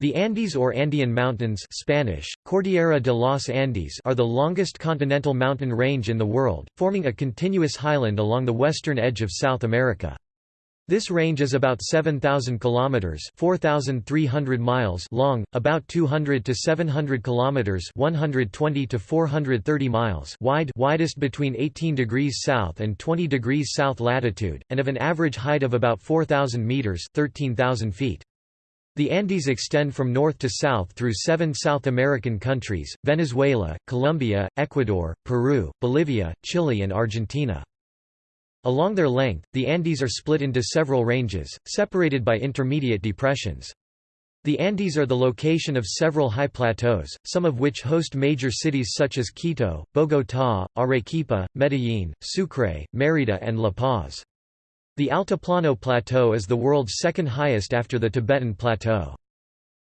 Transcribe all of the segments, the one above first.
The Andes or Andean Mountains Spanish, Cordillera de los Andes are the longest continental mountain range in the world, forming a continuous highland along the western edge of South America. This range is about 7,000 kilometers (4,300 miles) long, about 200 to 700 kilometers (120 to 430 miles) wide, widest between 18 degrees south and 20 degrees south latitude, and of an average height of about 4,000 meters (13,000 feet). The Andes extend from north to south through seven South American countries, Venezuela, Colombia, Ecuador, Peru, Bolivia, Chile and Argentina. Along their length, the Andes are split into several ranges, separated by intermediate depressions. The Andes are the location of several high plateaus, some of which host major cities such as Quito, Bogotá, Arequipa, Medellín, Sucre, Mérida and La Paz. The Altiplano Plateau is the world's second highest after the Tibetan Plateau.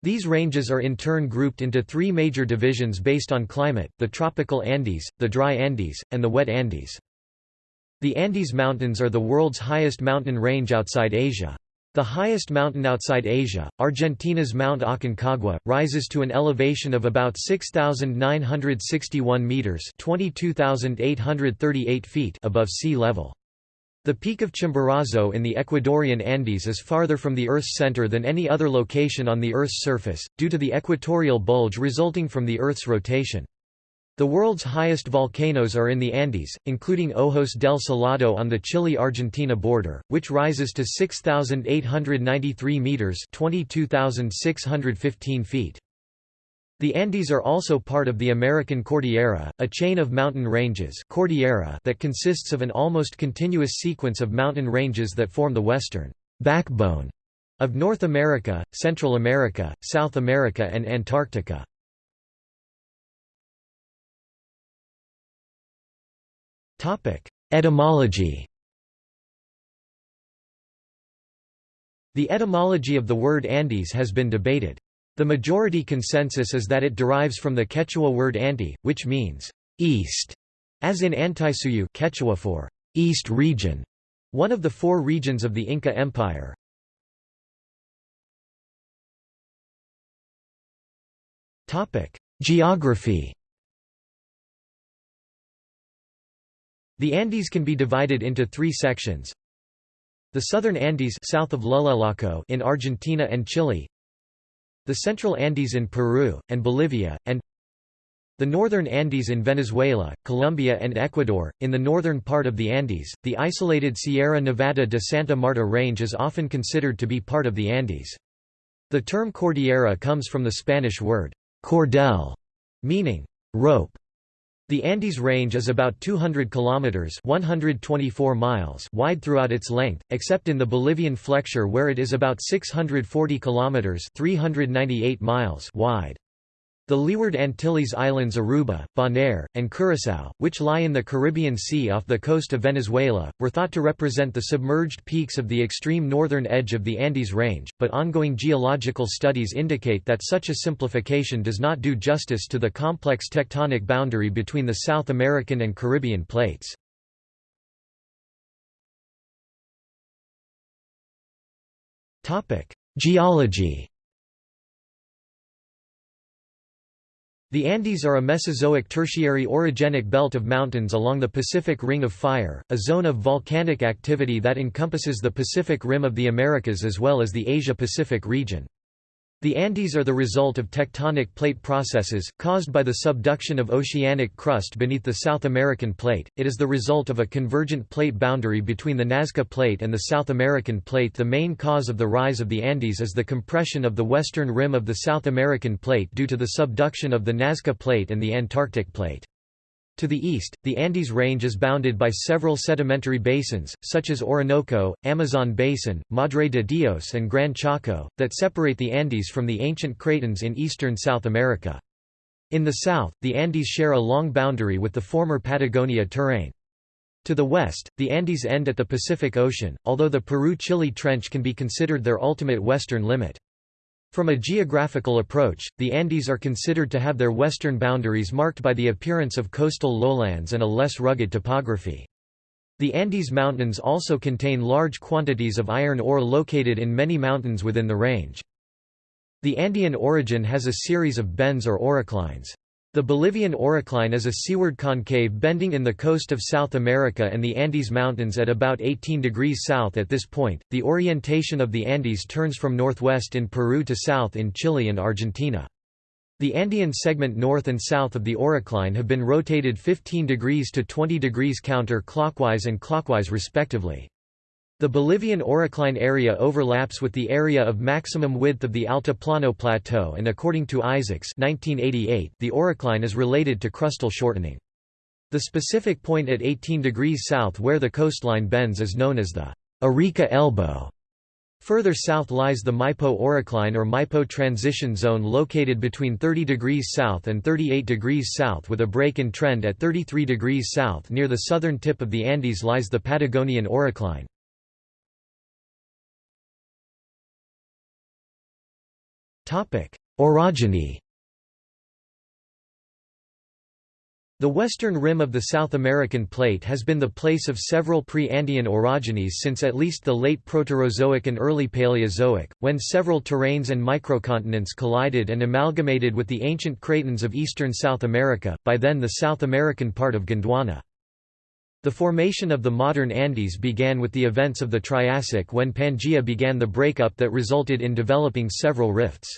These ranges are in turn grouped into three major divisions based on climate, the tropical Andes, the dry Andes, and the wet Andes. The Andes Mountains are the world's highest mountain range outside Asia. The highest mountain outside Asia, Argentina's Mount Aconcagua, rises to an elevation of about 6,961 metres 22,838 feet above sea level. The peak of Chimborazo in the Ecuadorian Andes is farther from the Earth's center than any other location on the Earth's surface, due to the equatorial bulge resulting from the Earth's rotation. The world's highest volcanoes are in the Andes, including Ojos del Salado on the Chile-Argentina border, which rises to 6,893 meters (22,615 feet). The Andes are also part of the American Cordillera, a chain of mountain ranges Cordillera that consists of an almost continuous sequence of mountain ranges that form the western backbone of North America, Central America, South America and Antarctica. Etymology The etymology of the word Andes has been debated. The majority consensus is that it derives from the Quechua word anti, which means east, as in Antisuyu Quechua for east region, one of the four regions of the Inca Empire. Geography The Andes can be divided into three sections. The southern Andes south of Llullaillaco in Argentina and Chile, the Central Andes in Peru, and Bolivia, and the northern Andes in Venezuela, Colombia and Ecuador. In the northern part of the Andes, the isolated Sierra Nevada de Santa Marta range is often considered to be part of the Andes. The term cordillera comes from the Spanish word cordel, meaning rope. The Andes Range is about 200 kilometers (124 miles) wide throughout its length, except in the Bolivian flexure where it is about 640 kilometers (398 miles) wide. The Leeward Antilles Islands Aruba, Bonaire, and Curaçao, which lie in the Caribbean Sea off the coast of Venezuela, were thought to represent the submerged peaks of the extreme northern edge of the Andes Range, but ongoing geological studies indicate that such a simplification does not do justice to the complex tectonic boundary between the South American and Caribbean plates. Geology The Andes are a Mesozoic Tertiary orogenic belt of mountains along the Pacific Ring of Fire, a zone of volcanic activity that encompasses the Pacific Rim of the Americas as well as the Asia-Pacific region. The Andes are the result of tectonic plate processes, caused by the subduction of oceanic crust beneath the South American plate. It is the result of a convergent plate boundary between the Nazca Plate and the South American Plate. The main cause of the rise of the Andes is the compression of the western rim of the South American Plate due to the subduction of the Nazca Plate and the Antarctic Plate. To the east, the Andes Range is bounded by several sedimentary basins, such as Orinoco, Amazon Basin, Madre de Dios and Gran Chaco, that separate the Andes from the ancient cratons in eastern South America. In the south, the Andes share a long boundary with the former Patagonia terrane. To the west, the Andes end at the Pacific Ocean, although the Peru-Chile Trench can be considered their ultimate western limit. From a geographical approach, the Andes are considered to have their western boundaries marked by the appearance of coastal lowlands and a less rugged topography. The Andes Mountains also contain large quantities of iron ore located in many mountains within the range. The Andean orogen has a series of bends or oroclines. The Bolivian orocline is a seaward concave bending in the coast of South America and the Andes Mountains at about 18 degrees south at this point. The orientation of the Andes turns from northwest in Peru to south in Chile and Argentina. The Andean segment north and south of the orocline have been rotated 15 degrees to 20 degrees counter-clockwise and clockwise respectively. The Bolivian orocline area overlaps with the area of maximum width of the Altiplano Plateau and according to Isacks 1988, the orocline is related to crustal shortening. The specific point at 18 degrees south where the coastline bends is known as the Arica elbow. Further south lies the Maipo orocline or Maipo transition zone located between 30 degrees south and 38 degrees south with a break in trend at 33 degrees south near the southern tip of the Andes lies the Patagonian orocline. Orogeny The western rim of the South American plate has been the place of several pre-Andean orogenies since at least the late Proterozoic and early Paleozoic, when several terranes and microcontinents collided and amalgamated with the ancient cratons of eastern South America, by then the South American part of Gondwana. The formation of the modern Andes began with the events of the Triassic when Pangaea began the breakup that resulted in developing several rifts.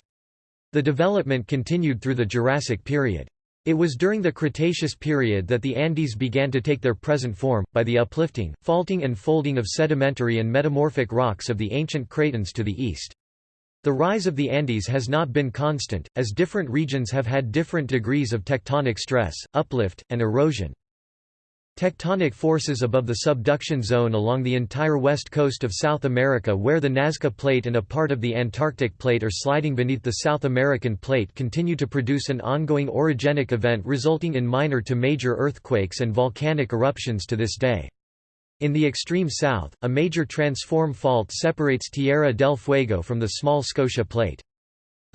The development continued through the Jurassic period. It was during the Cretaceous period that the Andes began to take their present form, by the uplifting, faulting and folding of sedimentary and metamorphic rocks of the ancient cratons to the east. The rise of the Andes has not been constant, as different regions have had different degrees of tectonic stress, uplift, and erosion. Tectonic forces above the subduction zone along the entire west coast of South America where the Nazca Plate and a part of the Antarctic Plate are sliding beneath the South American Plate continue to produce an ongoing orogenic event resulting in minor to major earthquakes and volcanic eruptions to this day. In the extreme south, a major transform fault separates Tierra del Fuego from the small Scotia Plate.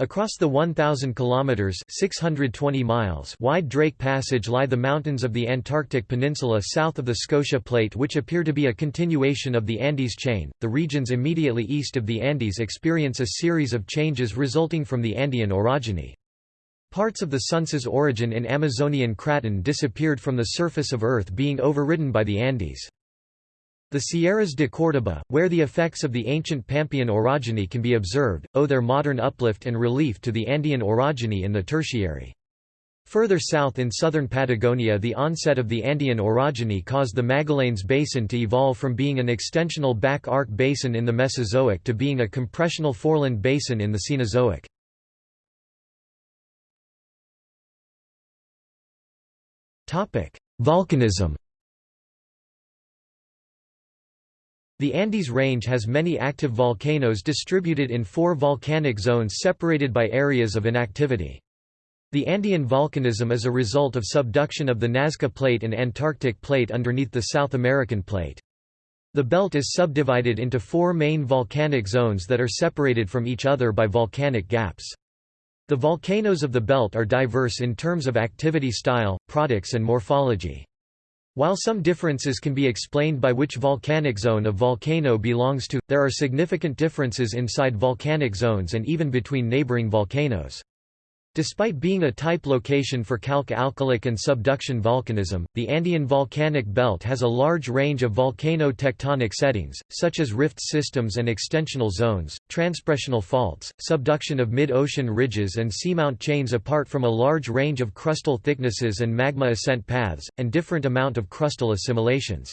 Across the 1,000 kilometers (620 miles) wide Drake Passage lie the mountains of the Antarctic Peninsula south of the Scotia Plate, which appear to be a continuation of the Andes chain. The regions immediately east of the Andes experience a series of changes resulting from the Andean orogeny. Parts of the Sunsás Orogen in Amazonian Craton disappeared from the surface of Earth being overridden by the Andes. The Sierras de Córdoba, where the effects of the ancient Pampean orogeny can be observed, owe their modern uplift and relief to the Andean orogeny in the Tertiary. Further south in southern Patagonia the onset of the Andean orogeny caused the Magallanes Basin to evolve from being an extensional back arc basin in the Mesozoic to being a compressional foreland basin in the Cenozoic. Volcanism The Andes Range has many active volcanoes distributed in four volcanic zones separated by areas of inactivity. The Andean volcanism is a result of subduction of the Nazca Plate and Antarctic Plate underneath the South American Plate. The belt is subdivided into four main volcanic zones that are separated from each other by volcanic gaps. The volcanoes of the belt are diverse in terms of activity style, products and morphology. While some differences can be explained by which volcanic zone a volcano belongs to, there are significant differences inside volcanic zones and even between neighboring volcanoes. Despite being a type location for calc-alkalic and subduction volcanism, the Andean volcanic belt has a large range of volcano-tectonic settings, such as rift systems and extensional zones, transpressional faults, subduction of mid-ocean ridges and seamount chains apart from a large range of crustal thicknesses and magma ascent paths, and different amount of crustal assimilations.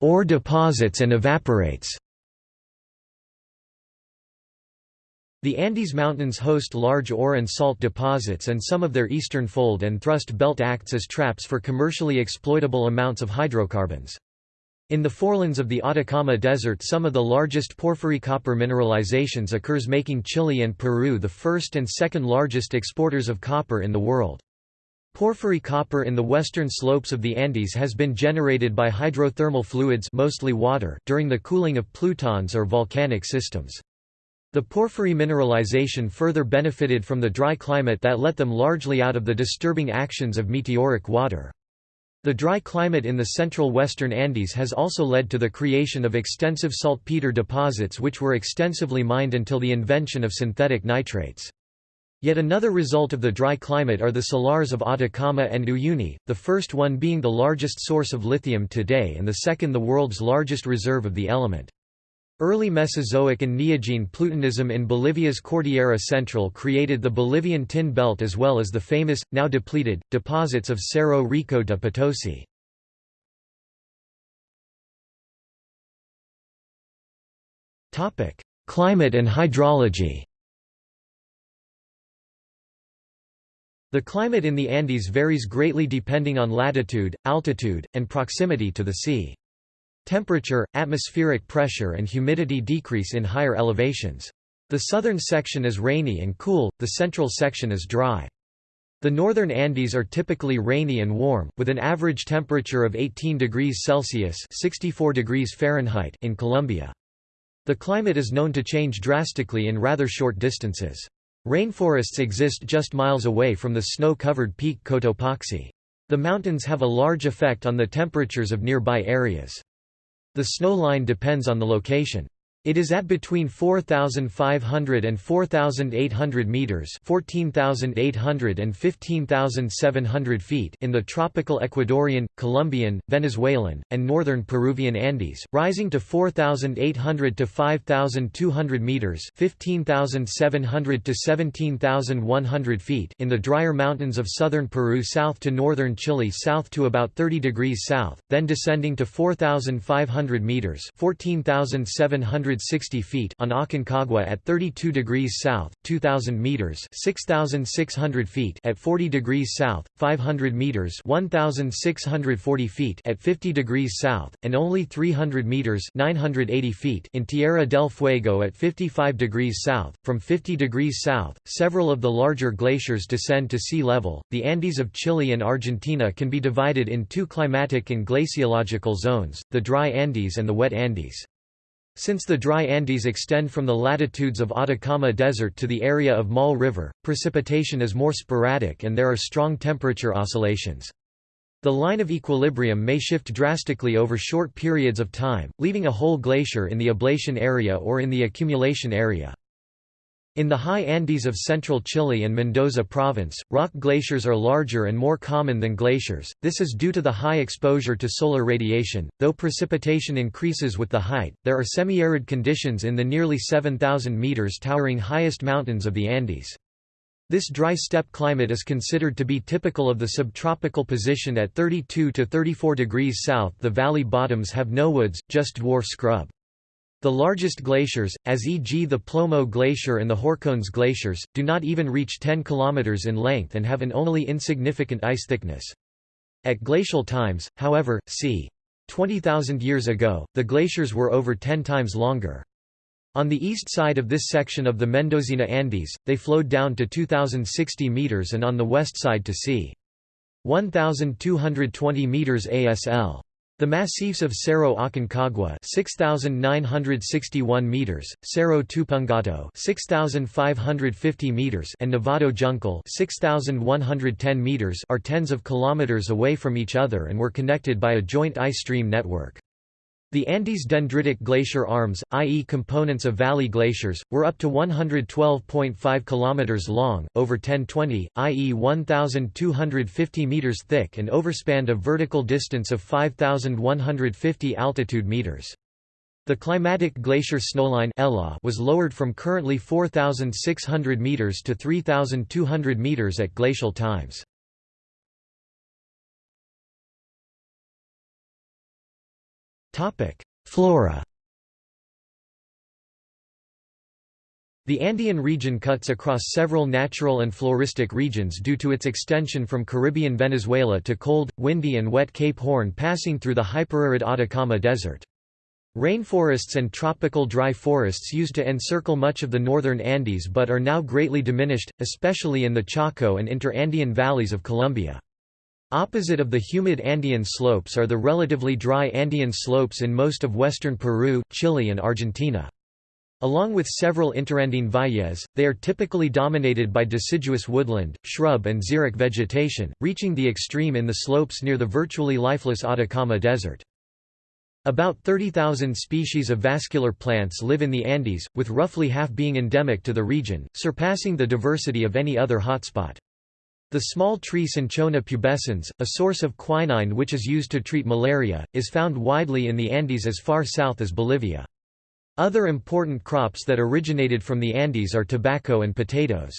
Ore deposits and evaporites The Andes Mountains host large ore and salt deposits and some of their eastern fold and thrust belt acts as traps for commercially exploitable amounts of hydrocarbons. In the forelands of the Atacama Desert some of the largest porphyry copper mineralizations occurs making Chile and Peru the first and second largest exporters of copper in the world. Porphyry copper in the western slopes of the Andes has been generated by hydrothermal fluids mostly water during the cooling of plutons or volcanic systems. The porphyry mineralization further benefited from the dry climate that let them largely out of the disturbing actions of meteoric water. The dry climate in the central western Andes has also led to the creation of extensive saltpeter deposits which were extensively mined until the invention of synthetic nitrates. Yet another result of the dry climate are the salars of Atacama and Uyuni, the first one being the largest source of lithium today and the second the world's largest reserve of the element. Early Mesozoic and Neogene Plutonism in Bolivia's Cordillera Central created the Bolivian tin belt as well as the famous, now depleted, deposits of Cerro Rico de Potosi. Climate and hydrology The climate in the Andes varies greatly depending on latitude, altitude, and proximity to the sea. Temperature, atmospheric pressure and humidity decrease in higher elevations. The southern section is rainy and cool, the central section is dry. The northern Andes are typically rainy and warm, with an average temperature of 18 degrees Celsius 64 degrees Fahrenheit in Colombia. The climate is known to change drastically in rather short distances. Rainforests exist just miles away from the snow-covered peak Cotopaxi. The mountains have a large effect on the temperatures of nearby areas. The snow line depends on the location. It is at between 4,500 and 4,800 meters (14,800 and 15,700 feet) in the tropical Ecuadorian, Colombian, Venezuelan, and northern Peruvian Andes, rising to 4,800 to 5,200 meters (15,700 to 17,100 feet) in the drier mountains of southern Peru south to northern Chile south to about 30 degrees south, then descending to 4,500 meters (14,700 160 feet on Aconcagua at 32 degrees south, 2000 meters, 6600 feet at 40 degrees south, 500 meters, 1640 feet at 50 degrees south, and only 300 meters, 980 feet in Tierra del Fuego at 55 degrees south. From 50 degrees south, several of the larger glaciers descend to sea level. The Andes of Chile and Argentina can be divided in two climatic and glaciological zones, the dry Andes and the wet Andes. Since the dry Andes extend from the latitudes of Atacama Desert to the area of Maule River, precipitation is more sporadic and there are strong temperature oscillations. The line of equilibrium may shift drastically over short periods of time, leaving a whole glacier in the ablation area or in the accumulation area. In the high Andes of central Chile and Mendoza province, rock glaciers are larger and more common than glaciers, this is due to the high exposure to solar radiation. Though precipitation increases with the height, there are semi-arid conditions in the nearly 7,000 meters towering highest mountains of the Andes. This dry steppe climate is considered to be typical of the subtropical position at 32 to 34 degrees south. The valley bottoms have no woods, just dwarf scrub. The largest glaciers, as e.g. the Plomo Glacier and the Horcones glaciers, do not even reach 10 km in length and have an only insignificant ice thickness. At glacial times, however, c. 20,000 years ago, the glaciers were over 10 times longer. On the east side of this section of the Mendocina Andes, they flowed down to 2,060 meters and on the west side to c. 1,220 meters ASL. The massifs of Cerro Aconcagua 6961 meters, Cerro Tupungato 6550 meters and Nevado Juncal 6110 meters are tens of kilometers away from each other and were connected by a joint ice stream network. The Andes dendritic glacier arms, i.e. components of valley glaciers, were up to 112.5 km long, over 1020, i.e. 1,250 meters thick and overspanned a vertical distance of 5,150 altitude meters. The climatic glacier snowline was lowered from currently 4,600 meters to 3,200 meters at glacial times. Flora The Andean region cuts across several natural and floristic regions due to its extension from Caribbean Venezuela to cold, windy and wet Cape Horn passing through the hyperarid Atacama Desert. Rainforests and tropical dry forests used to encircle much of the northern Andes but are now greatly diminished, especially in the Chaco and interandean valleys of Colombia. Opposite of the humid Andean slopes are the relatively dry Andean slopes in most of western Peru, Chile and Argentina. Along with several interandine valles, they are typically dominated by deciduous woodland, shrub and xeric vegetation, reaching the extreme in the slopes near the virtually lifeless Atacama Desert. About 30,000 species of vascular plants live in the Andes, with roughly half being endemic to the region, surpassing the diversity of any other hotspot. The small tree Cinchona pubescens, a source of quinine which is used to treat malaria, is found widely in the Andes as far south as Bolivia. Other important crops that originated from the Andes are tobacco and potatoes.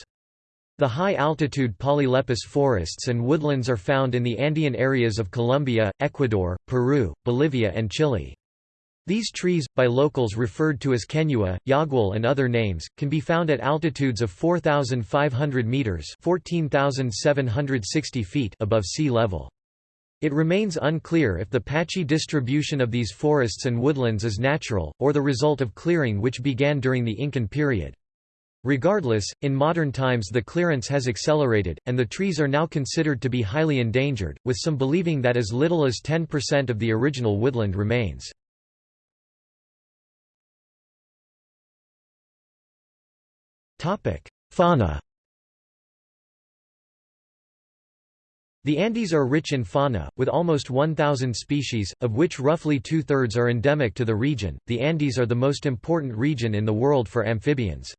The high-altitude polylepis forests and woodlands are found in the Andean areas of Colombia, Ecuador, Peru, Bolivia and Chile. These trees, by locals referred to as kenua, yagual and other names, can be found at altitudes of 4,500 metres 14,760 feet above sea level. It remains unclear if the patchy distribution of these forests and woodlands is natural, or the result of clearing which began during the Incan period. Regardless, in modern times the clearance has accelerated, and the trees are now considered to be highly endangered, with some believing that as little as 10% of the original woodland remains. Fauna The Andes are rich in fauna, with almost 1,000 species, of which roughly two-thirds are endemic to the region. The Andes are the most important region in the world for amphibians.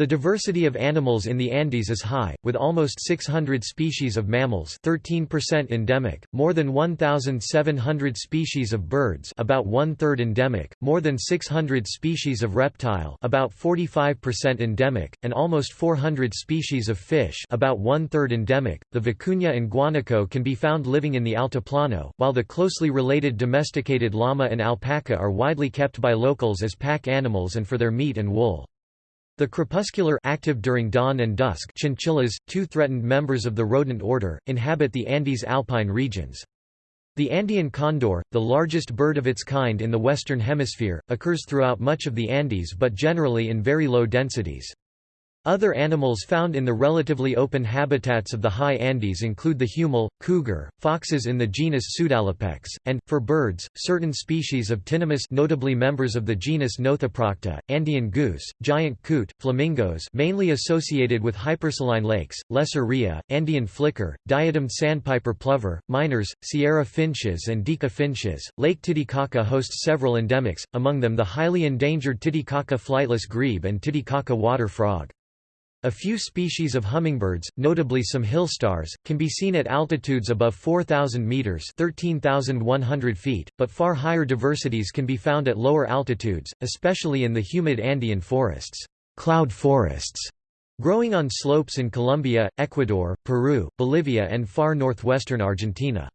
The diversity of animals in the Andes is high, with almost 600 species of mammals 13% endemic, more than 1,700 species of birds about one-third endemic, more than 600 species of reptile about 45% endemic, and almost 400 species of fish about one-third endemic. The vicuña and guanaco can be found living in the Altiplano, while the closely related domesticated llama and alpaca are widely kept by locals as pack animals and for their meat and wool. The crepuscular active during dawn and dusk chinchillas, two threatened members of the rodent order, inhabit the Andes alpine regions. The Andean condor, the largest bird of its kind in the Western Hemisphere, occurs throughout much of the Andes but generally in very low densities. Other animals found in the relatively open habitats of the high Andes include the huemul, cougar, foxes in the genus Pseudalopex, and, for birds, certain species of tinamous notably members of the genus Nothoprocta, Andean goose, giant coot, flamingos mainly associated with hypersaline lakes, lesser rhea, Andean flicker, diademed sandpiper plover, miners, Sierra finches and Diuca finches. Lake Titicaca hosts several endemics, among them the highly endangered Titicaca flightless grebe and Titicaca water frog. A few species of hummingbirds, notably some hill stars, can be seen at altitudes above 4,000 meters (13,100 feet), but far higher diversities can be found at lower altitudes, especially in the humid Andean forests. Cloud forests growing on slopes in Colombia, Ecuador, Peru, Bolivia and far northwestern Argentina.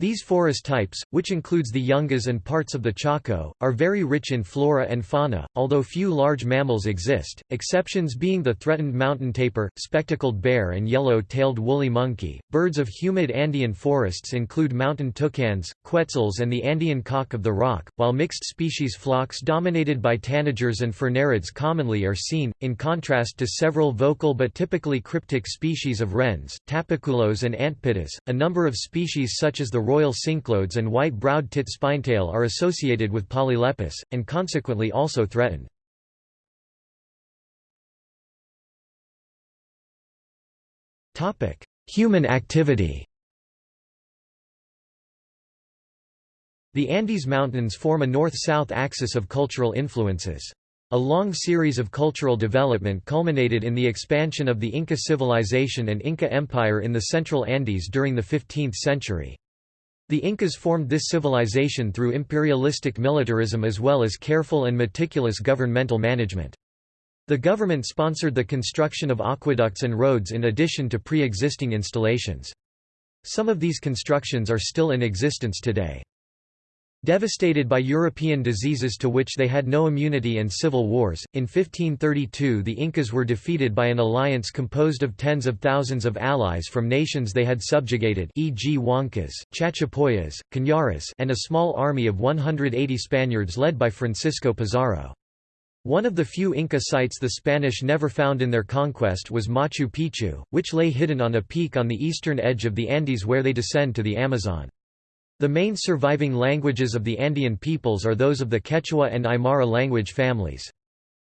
These forest types, which includes the Yungas and parts of the Chaco, are very rich in flora and fauna, although few large mammals exist, exceptions being the threatened mountain tapir, spectacled bear and yellow-tailed woolly monkey. Birds of humid Andean forests include mountain toucans, quetzals and the Andean cock of the rock, while mixed species flocks dominated by tanagers and furnariids commonly are seen, in contrast to several vocal but typically cryptic species of wrens, tapaculos and antpittas. A number of species such as the royal cinclodes and white-browed tit spinetail are associated with polylepis, and consequently also threatened. Human activity The Andes Mountains form a north-south axis of cultural influences. A long series of cultural development culminated in the expansion of the Inca civilization and Inca Empire in the central Andes during the 15th century. The Incas formed this civilization through imperialistic militarism as well as careful and meticulous governmental management. The government sponsored the construction of aqueducts and roads in addition to pre-existing installations. Some of these constructions are still in existence today. Devastated by European diseases to which they had no immunity and civil wars, in 1532 the Incas were defeated by an alliance composed of tens of thousands of allies from nations they had subjugated e.g. Huancas, Chachapoyas, Cañaris and a small army of 180 Spaniards led by Francisco Pizarro. One of the few Inca sites the Spanish never found in their conquest was Machu Picchu, which lay hidden on a peak on the eastern edge of the Andes where they descend to the Amazon. The main surviving languages of the Andean peoples are those of the Quechua and Aymara language families.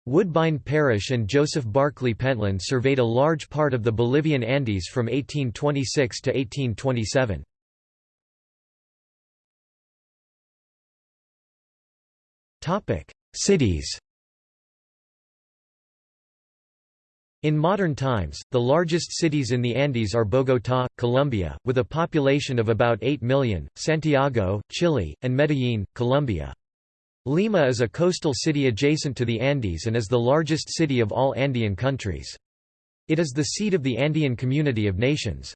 Woodbine Parish and Joseph Barclay Pentland surveyed a large part of the Bolivian Andes from 1826 to 1827. Cities In modern times, the largest cities in the Andes are Bogotá, Colombia, with a population of about 8 million, Santiago, Chile, and Medellín, Colombia. Lima is a coastal city adjacent to the Andes and is the largest city of all Andean countries. It is the seat of the Andean Community of Nations.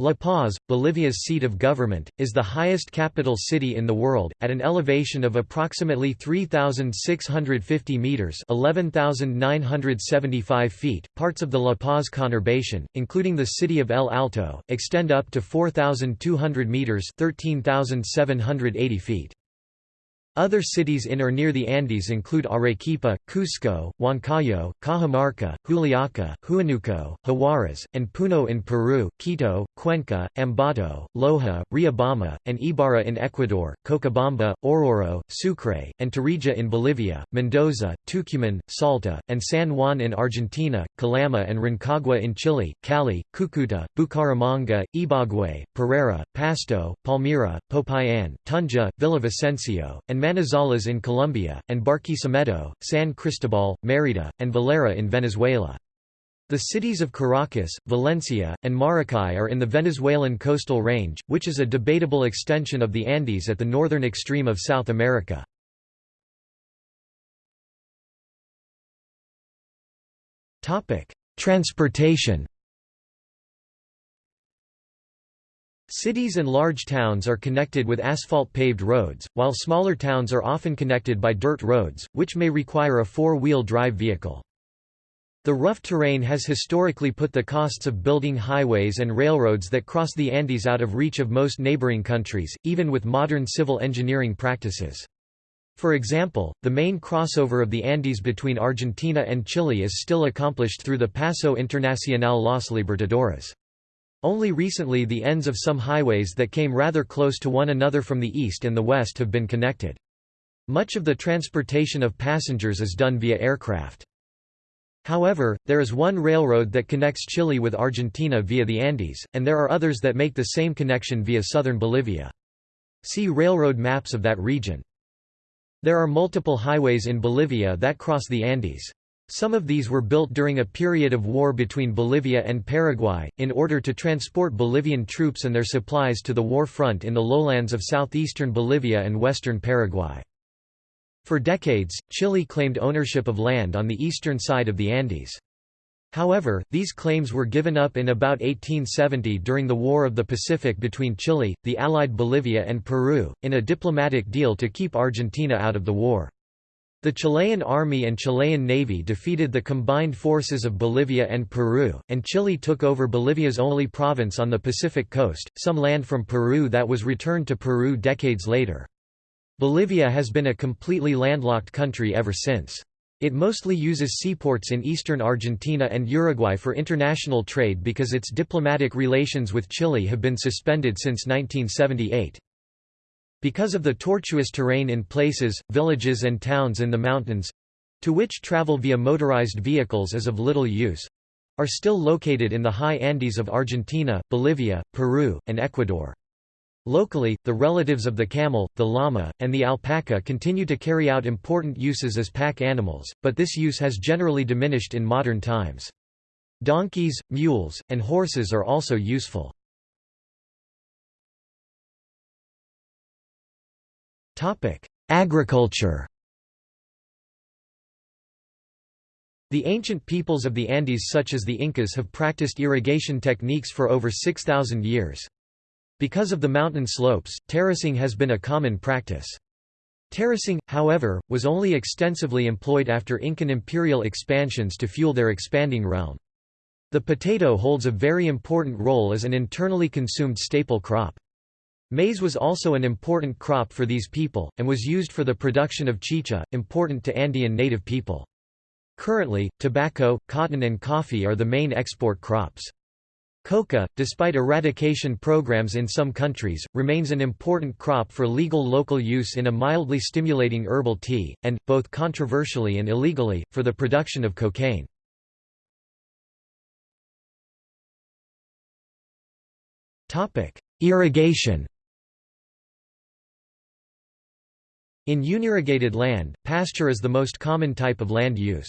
La Paz, Bolivia's seat of government, is the highest capital city in the world, at an elevation of approximately 3,650 metres 11,975 feet. Parts of the La Paz conurbation, including the city of El Alto, extend up to 4,200 metres 13,780 feet. Other cities in or near the Andes include Arequipa, Cusco, Huancayo, Cajamarca, Juliaca, Huánuco, Huaraz, and Puno in Peru, Quito, Cuenca, Ambato, Loja, Riobamba, and Ibarra in Ecuador, Cochabamba, Oruro, Sucre, and Tarija in Bolivia, Mendoza, Tucumán, Salta, and San Juan in Argentina, Calama and Rancagua in Chile, Cali, Cucuta, Bucaramanga, Ibagué, Pereira, Pasto, Palmira, Popayan, Tunja, Villavicencio, and Manizales in Colombia, and Barquisimeto, San Cristobal, Mérida, and Valera in Venezuela. The cities of Caracas, Valencia, and Maracay are in the Venezuelan coastal range, which is a debatable extension of the Andes at the northern extreme of South America. Transportation Cities and large towns are connected with asphalt-paved roads, while smaller towns are often connected by dirt roads, which may require a four-wheel drive vehicle. The rough terrain has historically put the costs of building highways and railroads that cross the Andes out of reach of most neighboring countries, even with modern civil engineering practices. For example, the main crossover of the Andes between Argentina and Chile is still accomplished through the Paso Internacional Los Libertadores. Only recently the ends of some highways that came rather close to one another from the east and the west have been connected. Much of the transportation of passengers is done via aircraft. However, there is one railroad that connects Chile with Argentina via the Andes, and there are others that make the same connection via southern Bolivia. See railroad maps of that region. There are multiple highways in Bolivia that cross the Andes. Some of these were built during a period of war between Bolivia and Paraguay, in order to transport Bolivian troops and their supplies to the war front in the lowlands of southeastern Bolivia and western Paraguay. For decades, Chile claimed ownership of land on the eastern side of the Andes. However, these claims were given up in about 1870 during the War of the Pacific between Chile, the Allied Bolivia and Peru, in a diplomatic deal to keep Argentina out of the war. The Chilean army and Chilean navy defeated the combined forces of Bolivia and Peru, and Chile took over Bolivia's only province on the Pacific coast, some land from Peru that was returned to Peru decades later. Bolivia has been a completely landlocked country ever since. It mostly uses seaports in eastern Argentina and Uruguay for international trade because its diplomatic relations with Chile have been suspended since 1978. Because of the tortuous terrain in places, villages and towns in the mountains—to which travel via motorized vehicles is of little use—are still located in the high Andes of Argentina, Bolivia, Peru, and Ecuador. Locally, the relatives of the camel, the llama, and the alpaca continue to carry out important uses as pack animals, but this use has generally diminished in modern times. Donkeys, mules, and horses are also useful. Agriculture The ancient peoples of the Andes such as the Incas have practiced irrigation techniques for over 6,000 years. Because of the mountain slopes, terracing has been a common practice. Terracing, however, was only extensively employed after Incan imperial expansions to fuel their expanding realm. The potato holds a very important role as an internally consumed staple crop. Maize was also an important crop for these people, and was used for the production of chicha, important to Andean native people. Currently, tobacco, cotton and coffee are the main export crops. Coca, despite eradication programs in some countries, remains an important crop for legal local use in a mildly stimulating herbal tea, and, both controversially and illegally, for the production of cocaine. Irrigation In unirrigated land, pasture is the most common type of land use.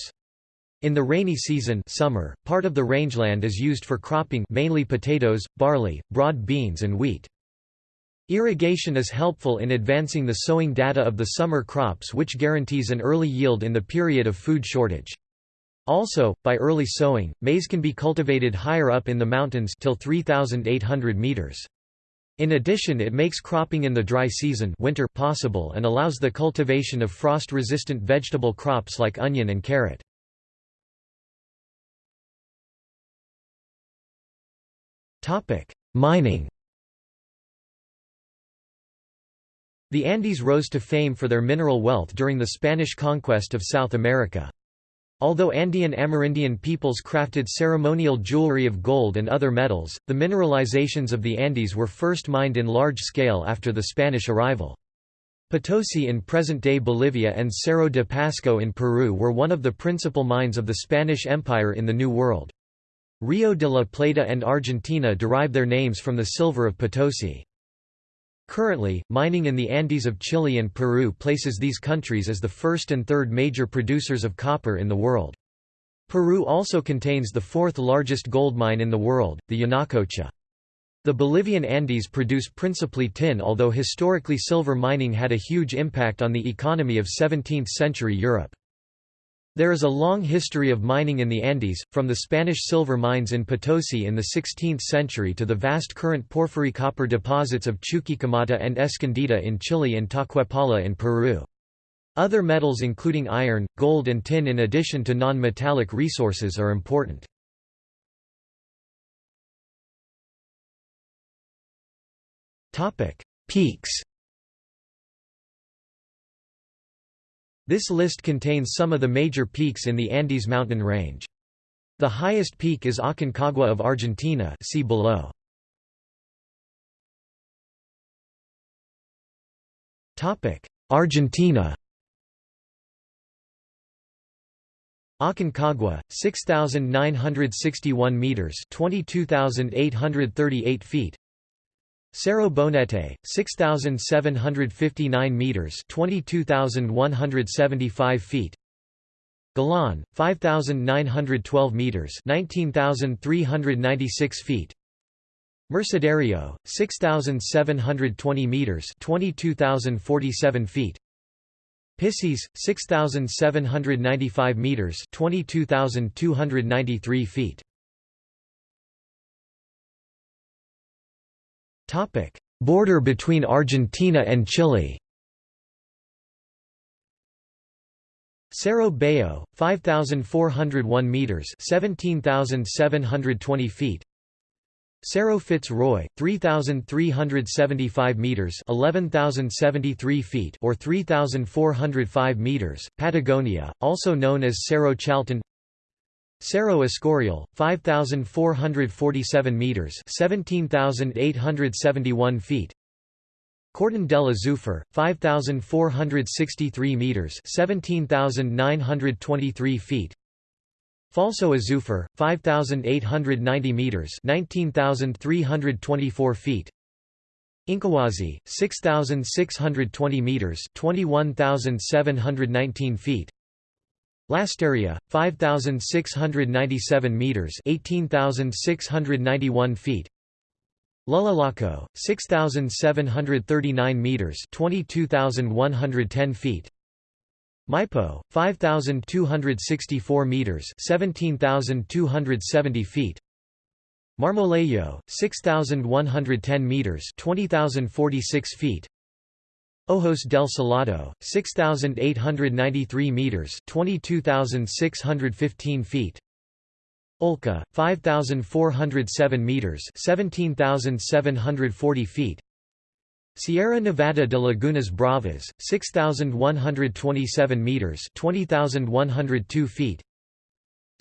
In the rainy season summer, part of the rangeland is used for cropping mainly potatoes, barley, broad beans and wheat. Irrigation is helpful in advancing the sowing data of the summer crops which guarantees an early yield in the period of food shortage. Also, by early sowing, maize can be cultivated higher up in the mountains till 3,800 meters. In addition it makes cropping in the dry season winter possible and allows the cultivation of frost-resistant vegetable crops like onion and carrot. Mining The Andes rose to fame for their mineral wealth during the Spanish conquest of South America. Although Andean Amerindian peoples crafted ceremonial jewelry of gold and other metals, the mineralizations of the Andes were first mined in large scale after the Spanish arrival. Potosi in present-day Bolivia and Cerro de Pasco in Peru were one of the principal mines of the Spanish Empire in the New World. Rio de la Plata and Argentina derive their names from the silver of Potosi. Currently, mining in the Andes of Chile and Peru places these countries as the first and third major producers of copper in the world. Peru also contains the fourth largest gold mine in the world, the Yanacocha. The Bolivian Andes produce principally tin although historically silver mining had a huge impact on the economy of 17th-century Europe. There is a long history of mining in the Andes, from the Spanish silver mines in Potosi in the 16th century to the vast current porphyry copper deposits of Chuquicamata and Escondida in Chile and Toquepala in Peru. Other metals including iron, gold and tin in addition to non-metallic resources are important. Peaks This list contains some of the major peaks in the Andes mountain range. The highest peak is Aconcagua of Argentina see below. Argentina Aconcagua, 6,961 meters 22,838 feet Cerro Bonete, 6,759 meters (22,175 feet). Galán, 5,912 meters (19,396 feet). Mercedario, 6,720 meters (22,047 feet). Pissis, 6,795 meters (22,293 feet). Topic: Border between Argentina and Chile. Cerro Bayo, 5401 meters, 17720 feet. Cerro Fitzroy, 3375 meters, 11073 feet or 3405 meters, Patagonia, also known as Cerro Chaltén. Cerro Escorial, 5,447 meters 17,871 feet. Cordon del Azufre, 5,463 meters 17,923 feet. Falso Azufre, 5,890 meters 19,324 feet. Incahuasi, 6,620 meters 21,719 feet Lastarria, 5,697 meters 18,691 feet. Llullaillaco, 6,739 meters 22,110 feet. Maipo, 5,264 meters 17,270 feet. Marmolejo, 6,110 meters 20,046 feet Ojos del Salado, 6,893 meters 22,615 feet. Olca, 5,407 meters 17,740 feet. Sierra Nevada de Lagunas Bravas, 6,127 meters 20,102 feet.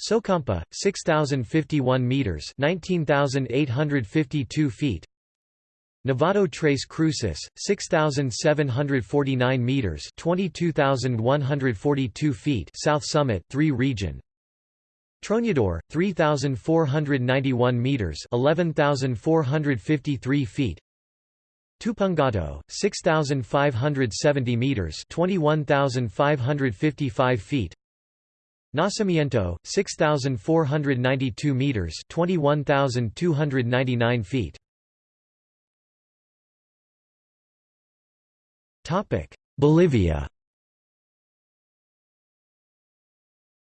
Socompa, 6,051 meters (19,852 feet). Nevado Tres Cruces, 6,749 meters (22,142 feet). South Summit, 3 region. Tronador, 3,491 meters (11,453 feet). Tupungato, 6,570 meters (21,555 feet). Nacimiento, 6,492 meters (21,299 feet). Bolivia.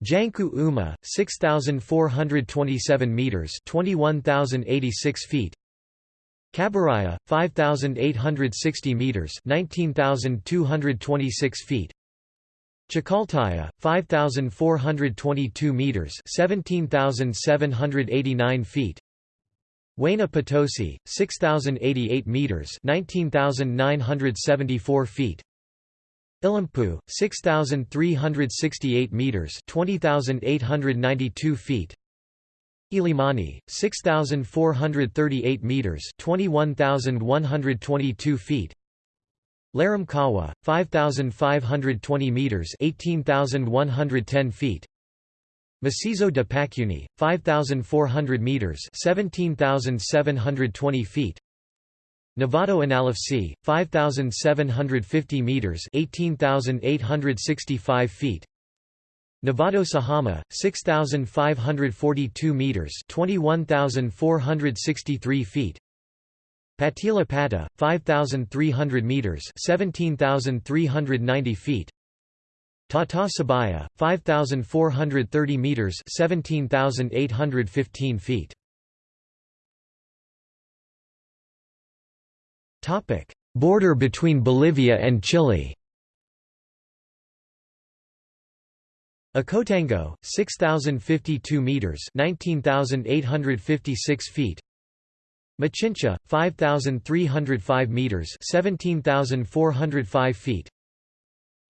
Janq'u Uma, 6,427 meters (21,086 feet). Cabaraya, 5,860 meters (19,226 feet). Chacaltaya, 5,422 meters 17,789 feet. Huayna Potosi, 6,088 meters 19,974 feet. Illampu, 6,368 meters 20,892 feet. Illimani, 6,438 meters 21,122 feet. Laram-Kawa, 5,520 meters 18,110 feet. Macizo de Pacuni, 5,400 meters 17,720 feet. Nevado Anallajsi, 5,750 meters 18,865 feet. Nevado Sajama, 6,542 meters 21,463 feet. Patilla Pata, 5,300 meters 17,390 feet. Tata Sabaya, 5,430 meters 17,815 feet. Topic: Border between Bolivia and Chile. Acotango, 6,052 meters 19,856 feet. Machincha, 5,305 meters 17,405 feet.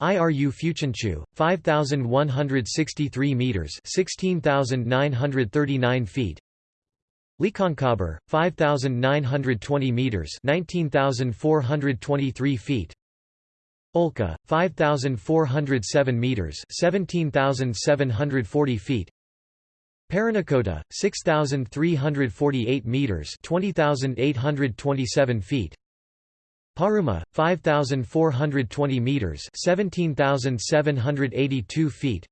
Iru Phutunqu, 5,163 meters 16,939 feet. Licancabur, 5,920 meters 19,423 feet. Olca, 5,407 meters 17,740 feet. Parinacota, 6,348 meters 20,827 feet. Paruma, 5,420 meters 17,782 feet.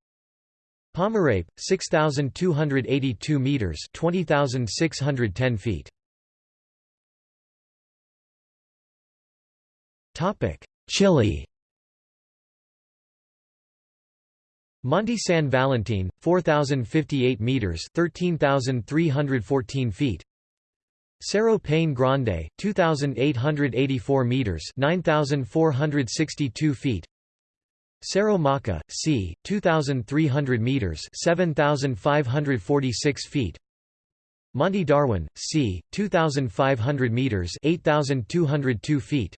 Pomerape, 6,282 meters 20,610 feet. Topic: Chile Monte San Valentin, 4,058 meters 13,314 feet. Cerro Paine Grande, 2,884 meters 9,462 feet. Cerro Maca, c. 2,300 meters 7,546 feet. Monte Darwin, c. 2,500 meters 8,202 feet.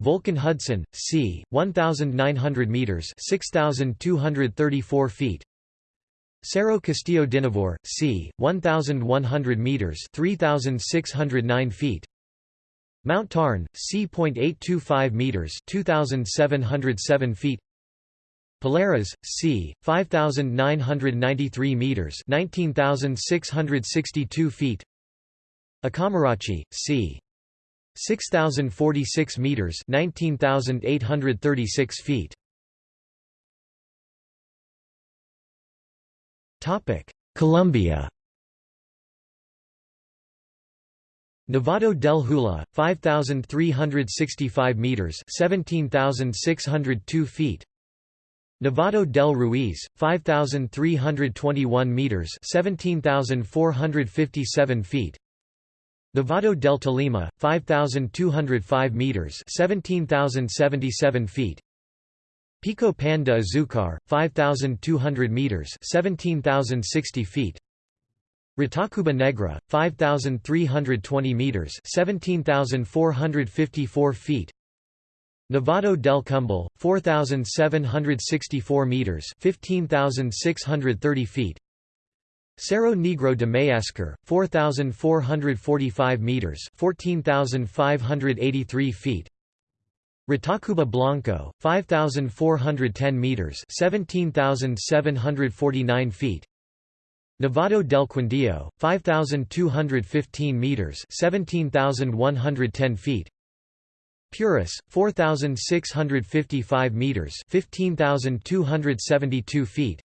Volcan Hudson, c. 1,900 meters 6,234 feet. Cerro Castillo Dynevor, c. 1,100 meters 3,609 feet. Mount Tarn, c.825 meters 2,707 feet. Pilares, c. 5,993 meters 19,662 feet. Acamarachi, c. 6,046 meters 19,836 feet. Colombia. Nevado del Huila, 5,365 meters 17,602 feet. Nevado del Ruiz, 5,321 meters 17,457 feet. Nevado del Tolima, 5,205 meters 17,077 feet. Pico Pan de Azucar, 5,200 meters 17,060 feet. Ritacuba Negra, 5,320 meters 17,454 feet. Nevado del Cumbal, 4,764 meters 15,630 feet. Cerro Negro de Mayasquer, 4,445 meters (14,583 feet). Ritacuba Blanco, 5,410 meters (17,749 feet). Nevado del Quindío, 5,215 meters (17,110 feet). Puris, 4,655 meters (15,272 feet).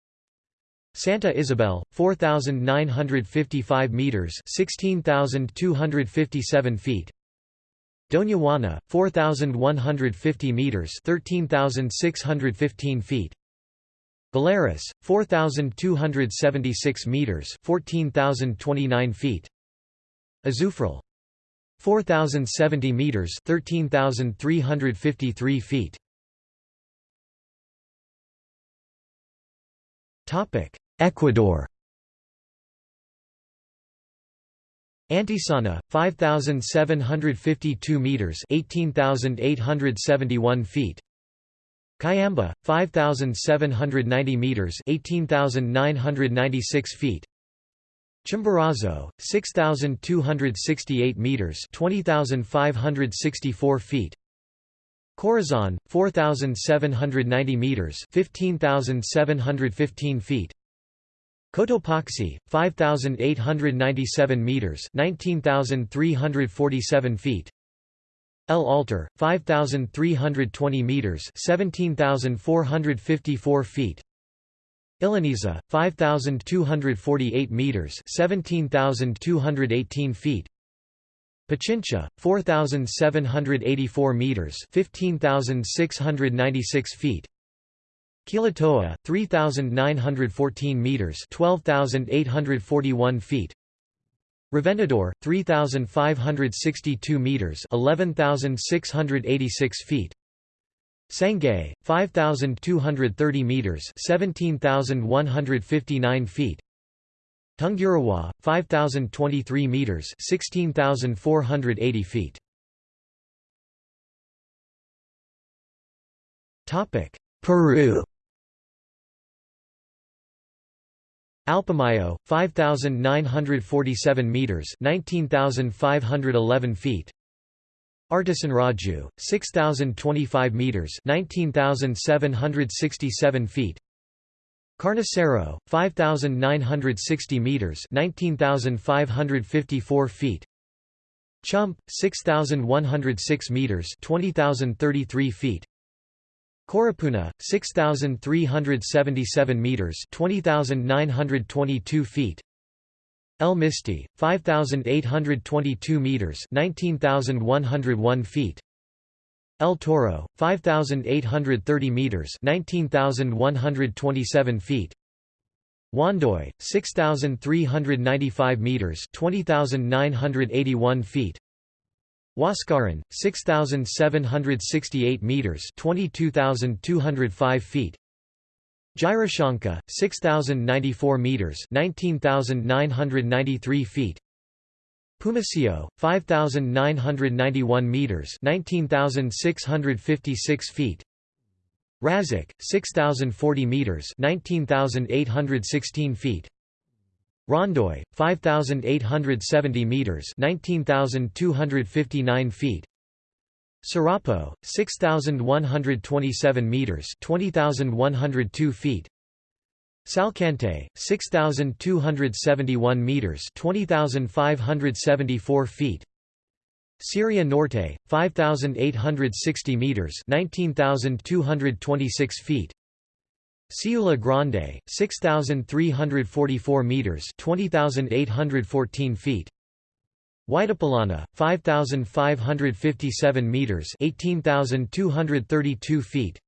Santa Isabel, 4,955 meters 16,257 feet. Doña Juana, 4,150 meters 13,615 feet. Valeris, 4,276 meters 14,029 feet. Azufral, 4,070 meters 13,353 feet. Topic: Ecuador Antisana, 5,752 meters 18,871 feet. Cayambe, 5,790 meters 18,996 feet. Chimborazo, 6,268 meters 20,564 feet. Corazon, 4,790 meters 15,715 feet. Cotopaxi, 5,897 meters 19,347 feet. El Altar, 5,320 meters 17,454 feet. Illiniza, 5,248 meters 17,218 feet. Pichincha, 4,784 meters 15,696 feet. Quilotoa, 3,914 meters 12,841 feet. Reventador, 3,562 meters 11,686 feet. Sangay, 5,230 meters 17,159 feet. Tungurahua, 5,023 meters 16,480 feet. Topic: Peru Alpamayo, 5,947 meters 19,511 feet. Artesonraju, 6,025 meters 19,767 feet. Carnicero, 5,960 meters 19,554 feet. Chump, 6,106 meters 20,033 feet. Coropuna, 6,377 meters 20,922 feet. El Misti, 5,822 meters 19,101 feet. El Toro, 5,830 meters 19,127 feet. Huandoy, 6,395 meters 20,981 feet. Huascaran, 6,768 meters 22,205 feet. Jirishanca, 6,094 meters 19,993 feet. Pumacio, 5,991 meters 19,656 feet. Rasac, 6,040 meters 19,816 feet. Rondoy, 5,870 meters 19,259 feet. Sarapo, 6,127 meters 20,102 feet. Salcantay, 6,271 meters 20,574 feet. Siria Norte, 5,860 meters 19,226 feet. Siula Grande, 6,344 meters 20,814 feet. Huaytapallana, 5,557 meters 18,232 feet.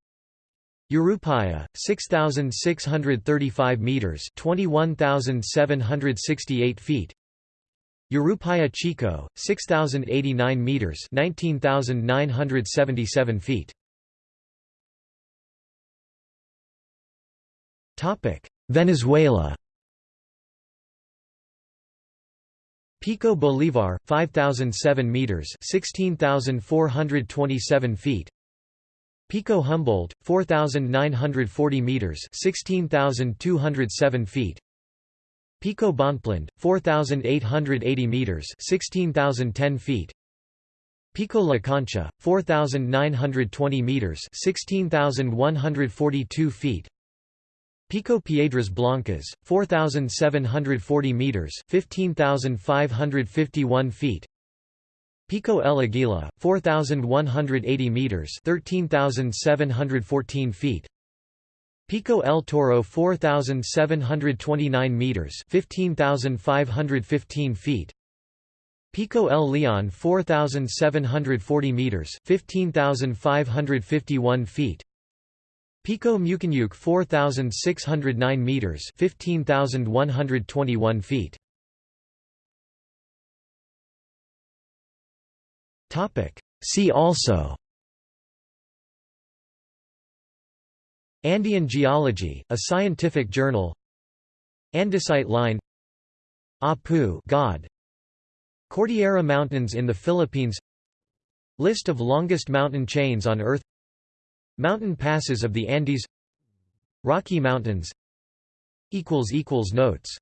Yerupajá, 6,635 meters 21,768 feet. Yerupajá Chico, 6,089 meters 19,977 feet. Venezuela Pico Bolivar, 5,007 meters 16,427 feet. Pico Humboldt, 4,940 meters 16,207 feet. Pico Bonpland, 4,880 meters (16,010 feet). Pico La Concha, 4,920 meters (16,142 feet). Pico Piedras Blancas, 4,740 meters (15,551 feet). Pico El Aguila, 4,180 meters (13,714 feet). Pico El Toro 4,729 meters 15,515 feet Pico El Leon 4,740 meters 15,551 feet Pico Mucanyuc 4,609 meters 15,121 feet. Topic. See also. Andean Geology, a scientific journal. Andesite line. Apu God. Cordillera Mountains in the Philippines. List of longest mountain chains on Earth Mountain passes of the Andes. Rocky Mountains. Notes